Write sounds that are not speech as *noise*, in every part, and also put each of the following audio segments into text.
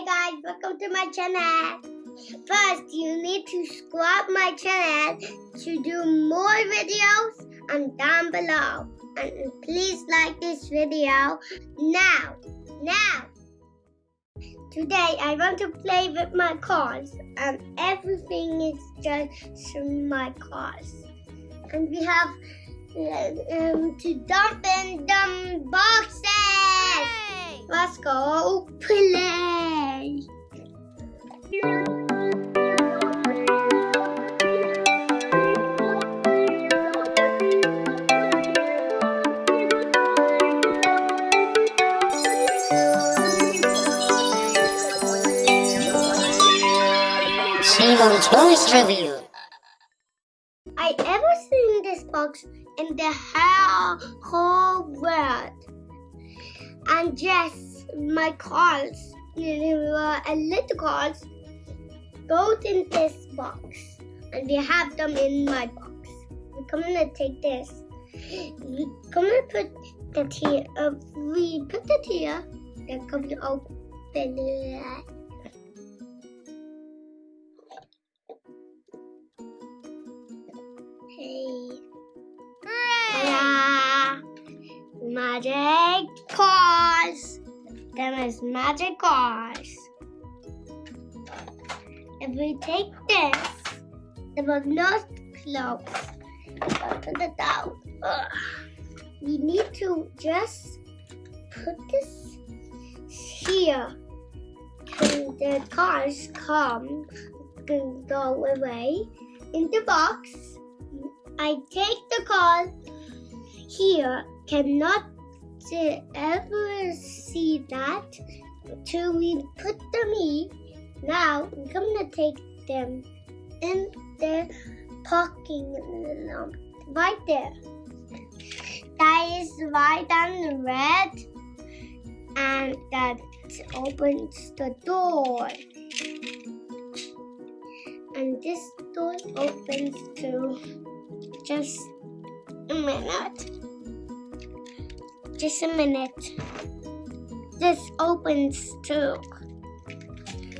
Hey guys, welcome to my channel. First, you need to subscribe my channel to do more videos and down below. And please like this video now. Now. Today, I want to play with my cars and everything is just from my cars. And we have um, to dump in them boxes. Let's go play. Simon Toys Review. My know, a little cars, go in this box. And we have them in my box. We're gonna take this. We're gonna put the here. Uh, we put it here. Then come to open it. Them is magic cars. If we take this, it will not close. Put it. Ugh. We need to just put this here. And the cars come and go away in the box. I take the car here. Cannot uh, ever see that till we put them in. Now I'm gonna take them in the parking right there. That is white and red, and that opens the door. And this door opens to just a minute. Just a minute. This opens too.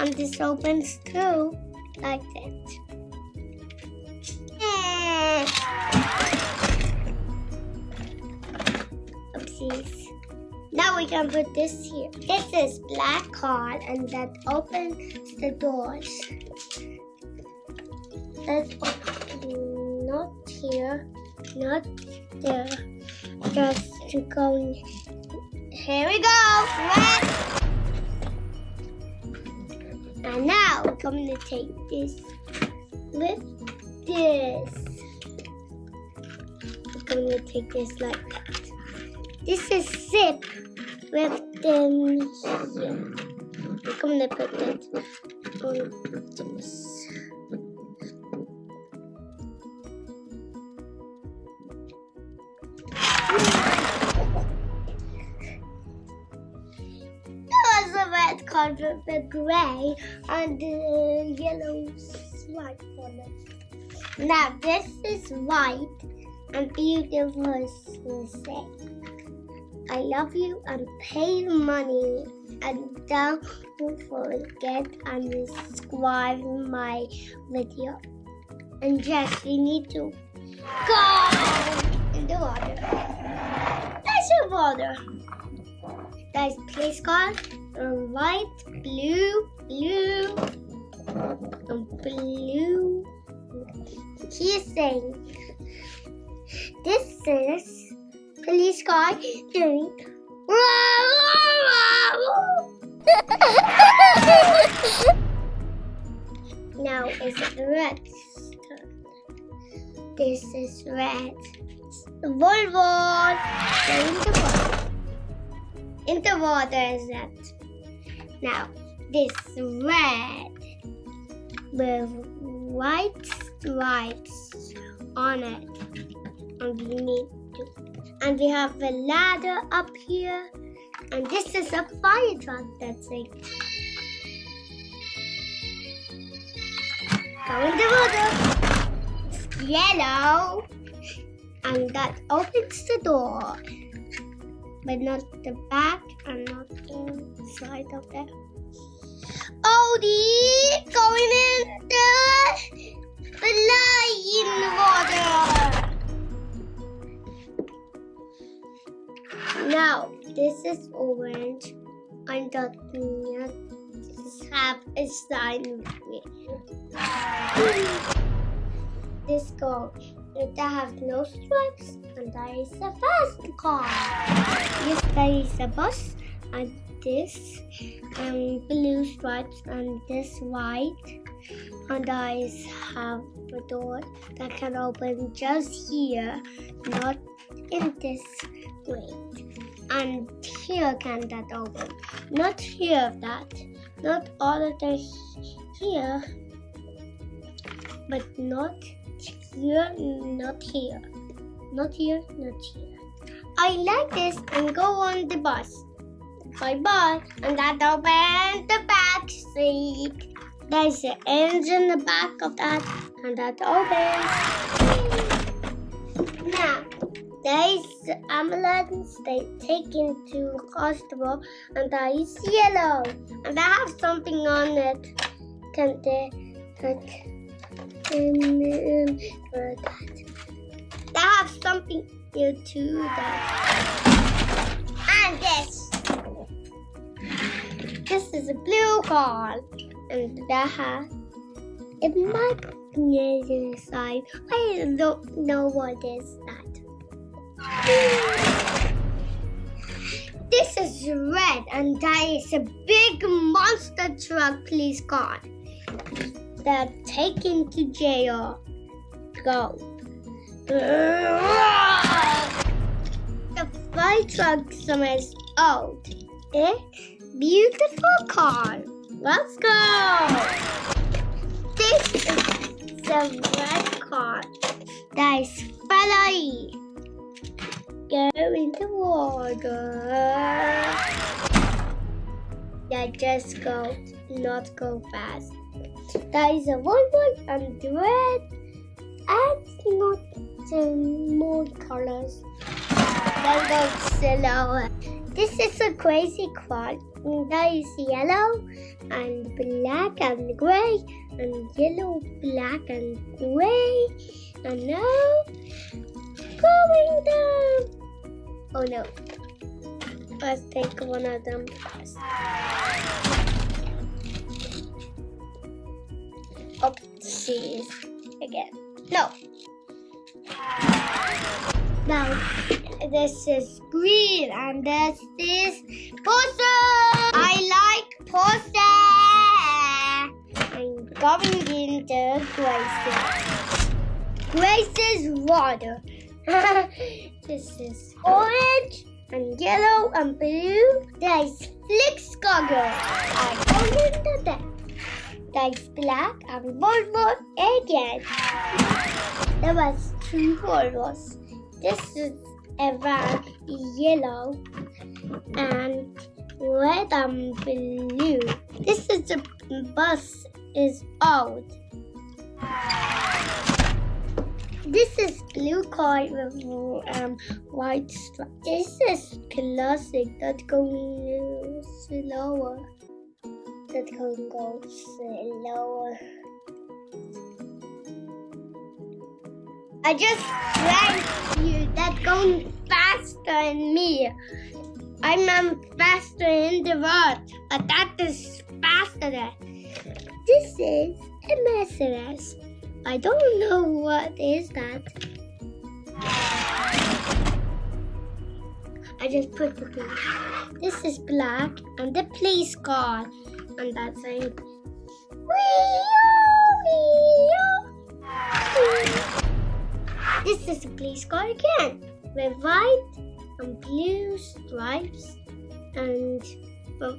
And this opens too, like that. Oopsies. Now we can put this here. This is black card and that opens the doors. That's not here, not there. Just to go. Here we go. Red. And now we're going to take this with this. We're going to take this like that. This is zip with here. We're going to put it on this. The grey and the yellow stripe on it. Now this is white and beautiful. I love you and pay the money and don't forget and subscribe my video. And yes, we need to go in the water. There's the water. There's please car, uh, white, blue, blue, and blue. He's saying, this is police car doing. *laughs* now is it red? This is red. Volvo. Going water. In the water is that. Now this red with white stripes on it. And we need to and we have a ladder up here. And this is a fire truck that's like in the water. It's yellow. And that opens the door. But not the back and not the side of it. Odie going in the flying water. Now, this is orange. I'm talking this have a sign with me. This car, it has no stripes, and there is a fast car. Yes, is a bus, and this um, blue stripes, and this white. And I have a door that can open just here, not in this way. And here can that open, not here of that, not all of the here, but not here, not here, not here, not here. I like this and go on the bus. Bye bye. And that opens the back seat. There's an engine in the back of that, and that opens. Now, there's the ambulance they take into hospital, and that is yellow, and I have something on it. Can they take um, um? They have something here too. That and this. This is a blue car, and that has a magnet inside. I don't know what is that. This is red, and that is a big monster truck police car. They're taken to jail. Go. The fire truck some is old. It's Beautiful car. Let's go. This is the red car. That is Ferrari. Go in the water. Yeah, just go, not go fast. There is a Volvo and red and not more colors. Go slower. This is a crazy quad. There is yellow and black and gray and yellow, black and gray. And now going down. Oh no. Let's take one of them first. Oopsies. Again. No. Now, this is green and this is poster. I like poster. I'm going into Grace's. Grace's water. *laughs* this is orange and yellow and blue. There's Flix Goggle. I go into that. There's black and Volvo again. There was two Volvos. This is a van, yellow and red and blue. This is the bus is old. This is blue car with um, white stripe. This is classic that going slower. That can go. I just drank you that going faster than me. I'm faster in the world, but that is faster. This is a Mercedes. I don't know what is that. I just put the black. This is black and the police car. And that's saying This is a place car again with white and blue stripes and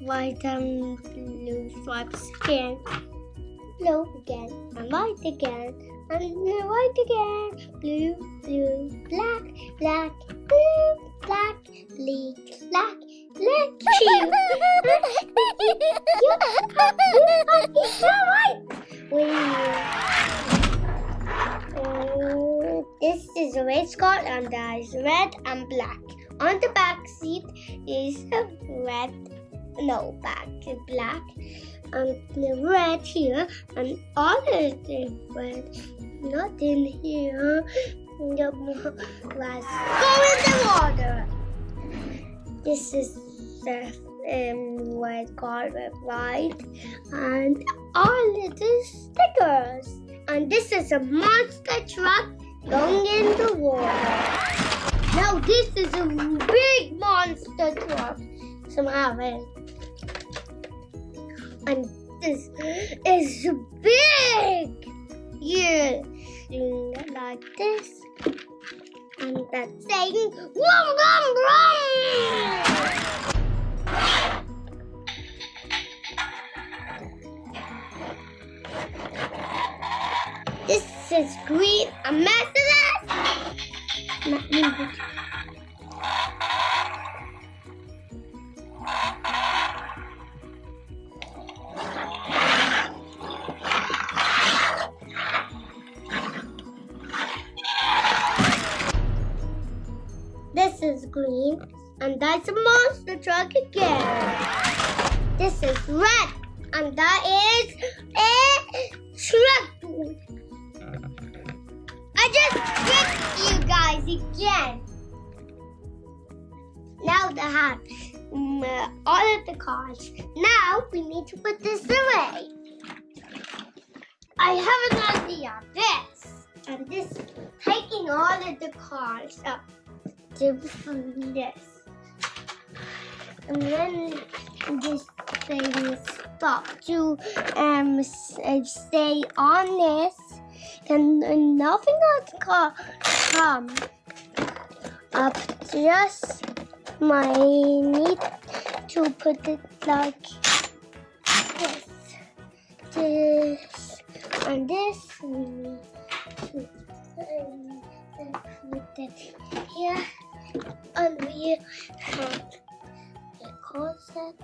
white and blue stripes again. Blue again, and white again, and white again, blue, blue, black, black, blue, black, blue, black, This is a red skirt and there is red and black. On the back seat is a red no, back black. And the red here, and all the red. Not in here. The let's go in the water. This is the um, red carpet? And all little stickers. And this is a monster truck going in the water. Now this is a big monster truck. Somehow. And this is big. Yeah. Doing like this. And that's saying vroom vroom vroom. This is green. Me look. This is green, and that's a monster truck again. This is red, and that is truck. I just tricked you guys again. Now the have um, uh, all of the cars. Now we need to put this away. I have an idea. This and this, taking all of the cars up to this, and then this thing stop to um stay on this and, nothing else co- come up. Just my need to put it like this, this, and this. Here, and we have the closet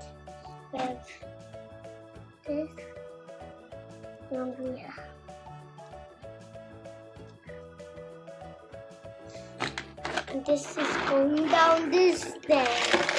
with this, have. And this is going down this stairs.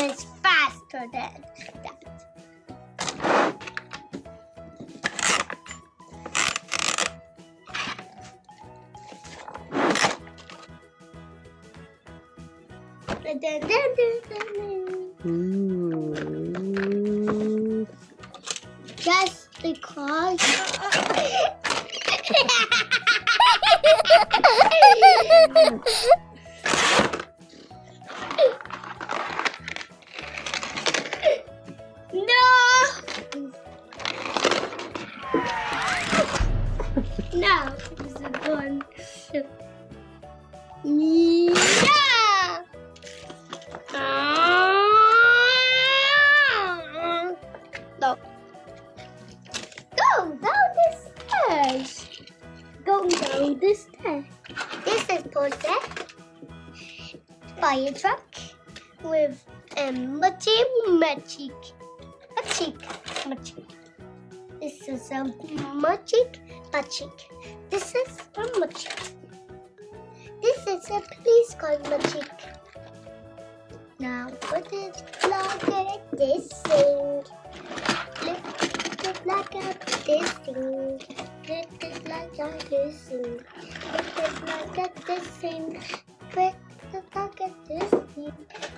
It's faster than that. Dun. Just because. *laughs* Go down the stairs. This is Posset. Fire truck with a Machi Magic. Magic. Magic. This is a Magic Magic. This is a Magic. This is a police car Magic. Now put it like this thing. Lift it like this thing. It like at this thing. Lift like thing. Lift it like at this thing.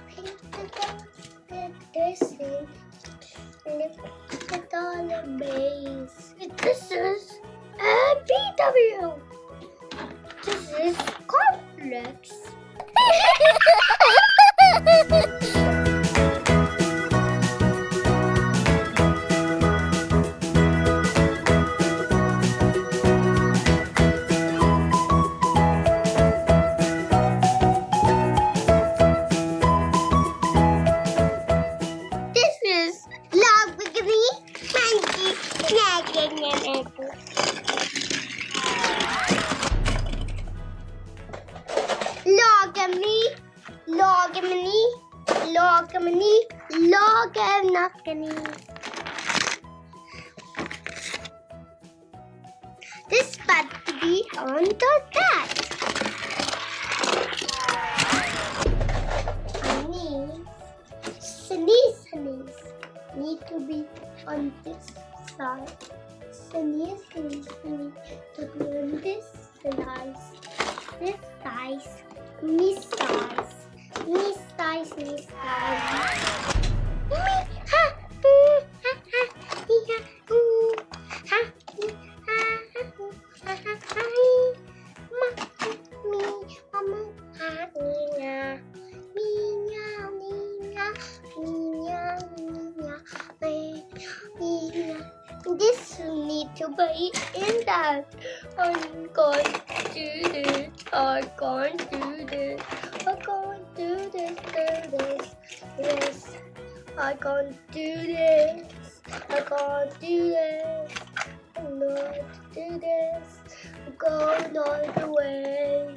egg and egg. Logamni, logamni, logamni, logamni. This is to be on the guys. Miss guys. Miss guys, miss guys. This. Yes. I can't do this. I can't do this. I'm not do this. I'm going not the way.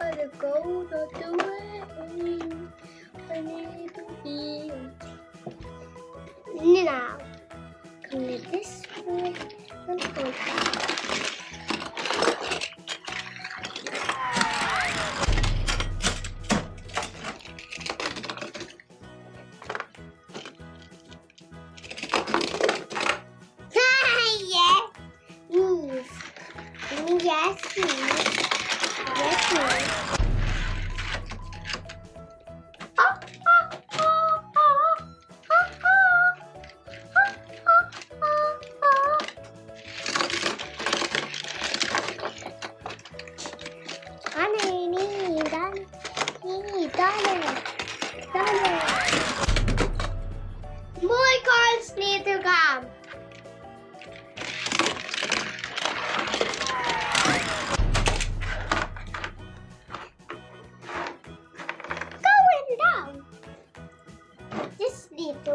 I'm going not the way. I need to be. Now, come this way and go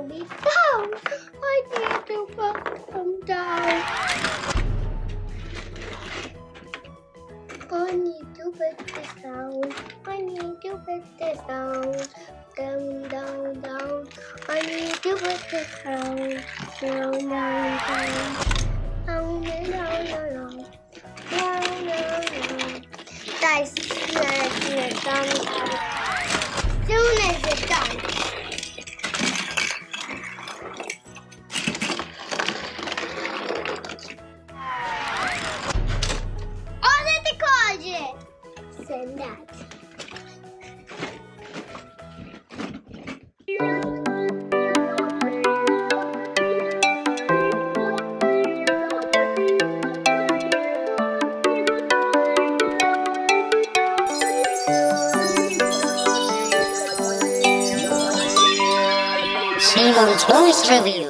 be oh, down. I need to come down. I need to put this down. I need to put this down. Down, down, down. I need to put this. Down, down, Review.